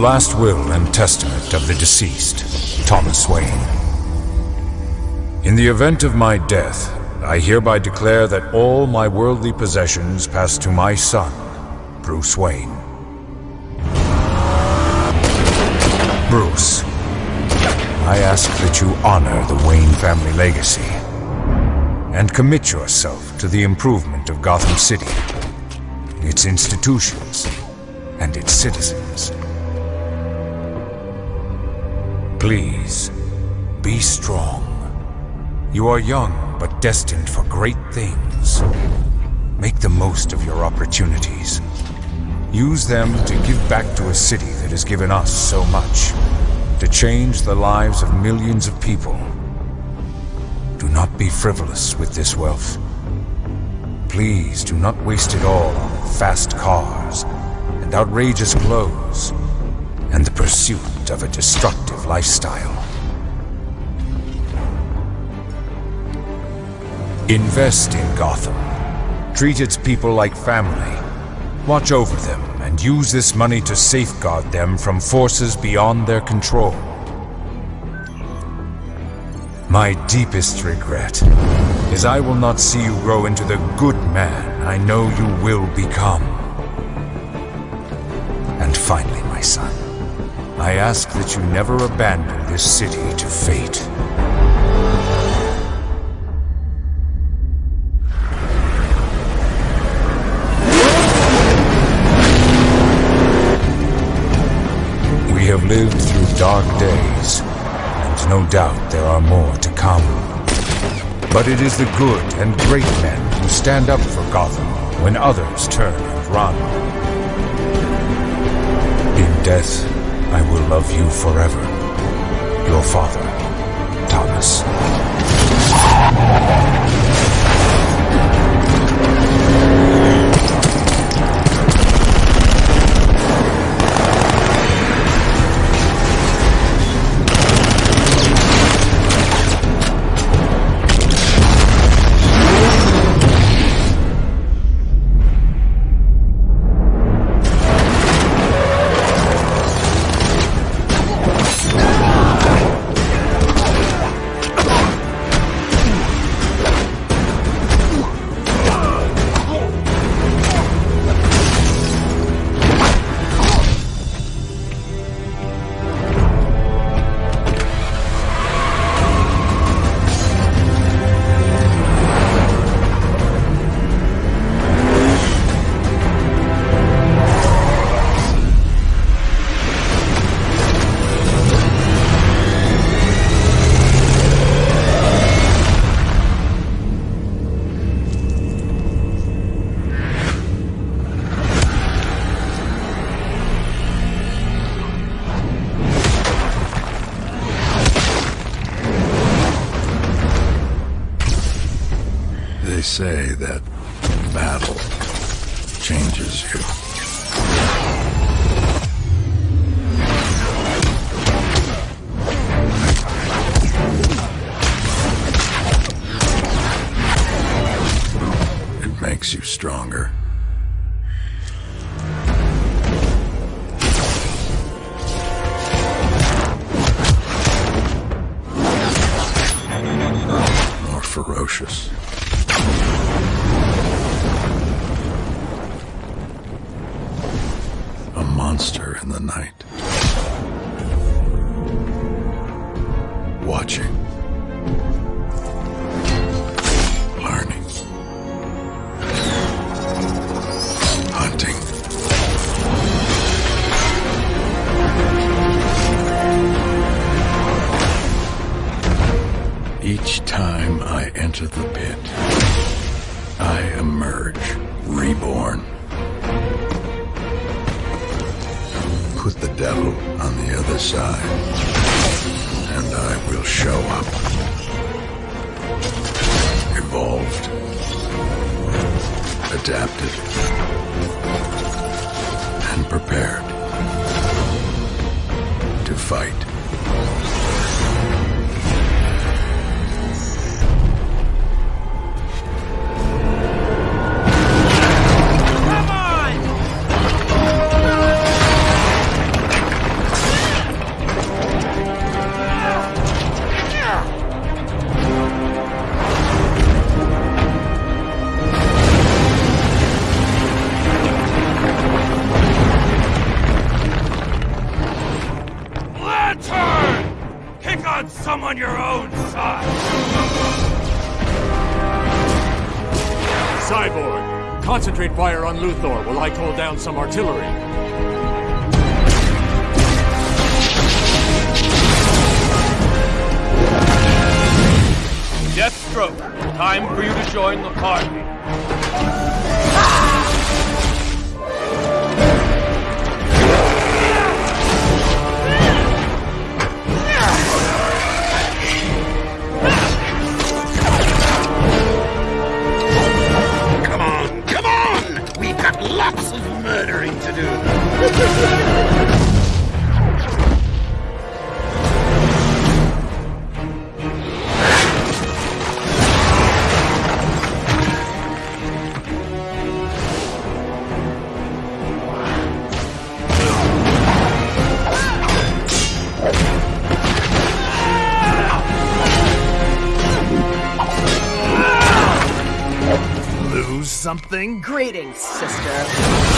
last will and testament of the deceased, Thomas Wayne. In the event of my death, I hereby declare that all my worldly possessions pass to my son, Bruce Wayne. Bruce, I ask that you honor the Wayne family legacy and commit yourself to the improvement of Gotham City, its institutions, and its citizens. Please, be strong. You are young, but destined for great things. Make the most of your opportunities. Use them to give back to a city that has given us so much. To change the lives of millions of people. Do not be frivolous with this wealth. Please do not waste it all on fast cars and outrageous clothes and the pursuit of a destructive lifestyle. Invest in Gotham. Treat its people like family. Watch over them and use this money to safeguard them from forces beyond their control. My deepest regret is I will not see you grow into the good man I know you will become. And finally, my son, I ask that you never abandon this city to fate. We have lived through dark days, and no doubt there are more to come. But it is the good and great men who stand up for Gotham when others turn and run. In death, I will love you forever. Your father, Thomas. Say that battle changes you. It makes you stronger. Watching. Learning. Hunting. Each time I enter the pit, I emerge reborn. Put the devil on the other side, and I will show up. Evolved. Adapted. And prepared. To fight. Lantern! Pick on someone your own size! Cyborg, concentrate fire on Luthor while I call down some artillery. Deathstroke, time for you to join the party. Greetings, sister.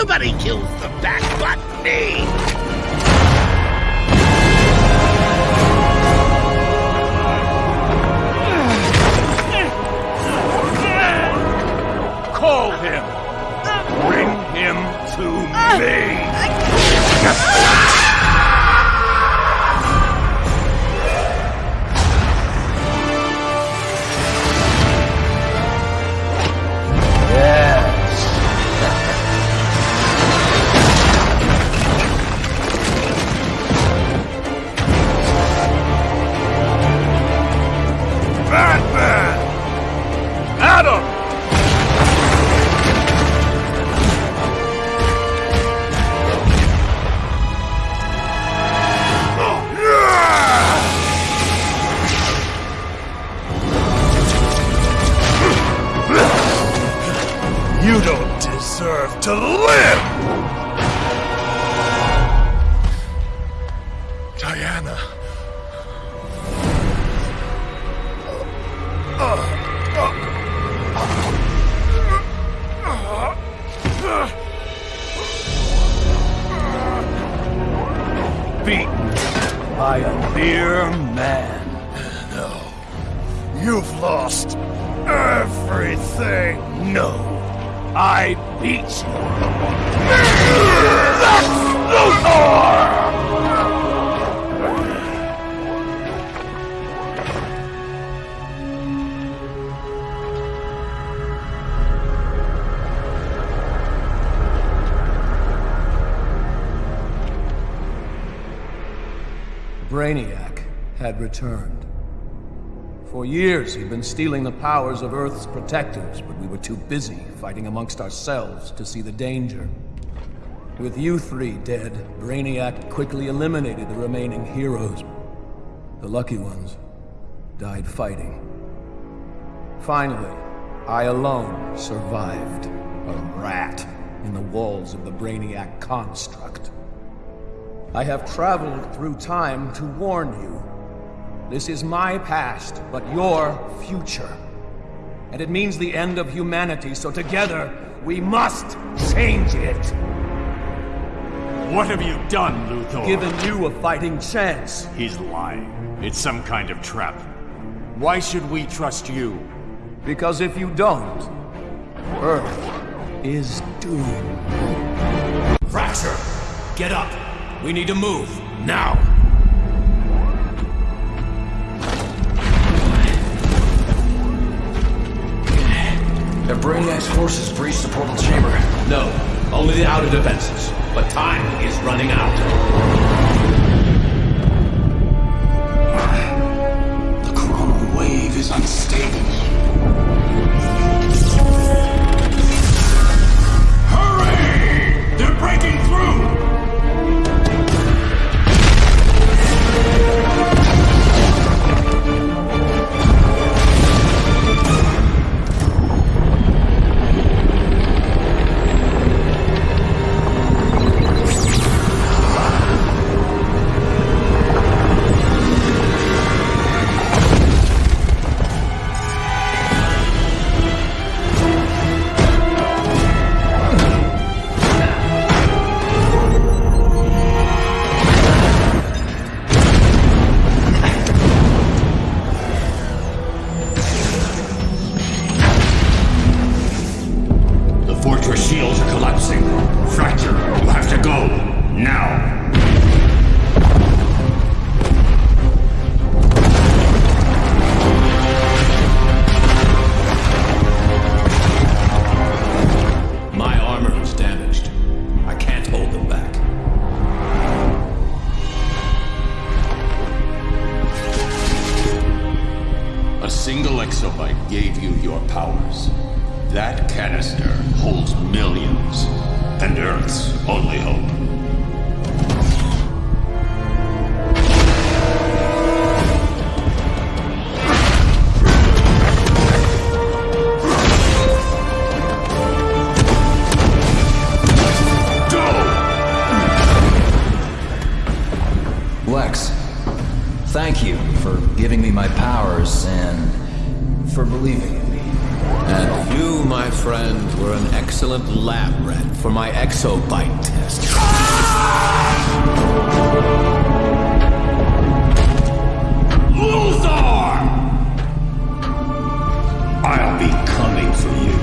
Nobody kills the bat but me! Call him! Bring him to me! Ah, a mere man. No. You've lost everything. No. I beat you. Lex Luthor! Brainiac had returned. For years, he'd been stealing the powers of Earth's protectors, but we were too busy fighting amongst ourselves to see the danger. With you three dead, Brainiac quickly eliminated the remaining heroes. The lucky ones died fighting. Finally, I alone survived. A rat in the walls of the Brainiac construct. I have traveled through time to warn you. This is my past, but your future. And it means the end of humanity, so together, we must change it. What have you done, Luthor? Given you a fighting chance. He's lying. It's some kind of trap. Why should we trust you? Because if you don't, Earth is doomed. Fracture! Get up! We need to move. Now! The Brainiac's forces breached the portal chamber. No, only the outer defenses. But time is running out. The coronal wave is unstable. Hurry! They're breaking through! Lab rat for my exobyte test. Luthor! I'll be coming for you.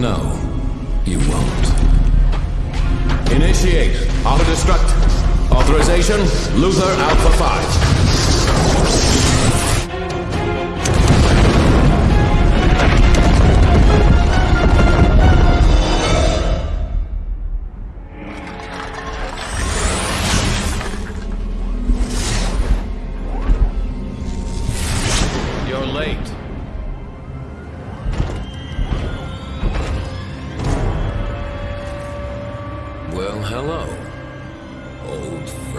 No, you won't. Initiate auto-destruct. Authorization, Luthor Alpha 5.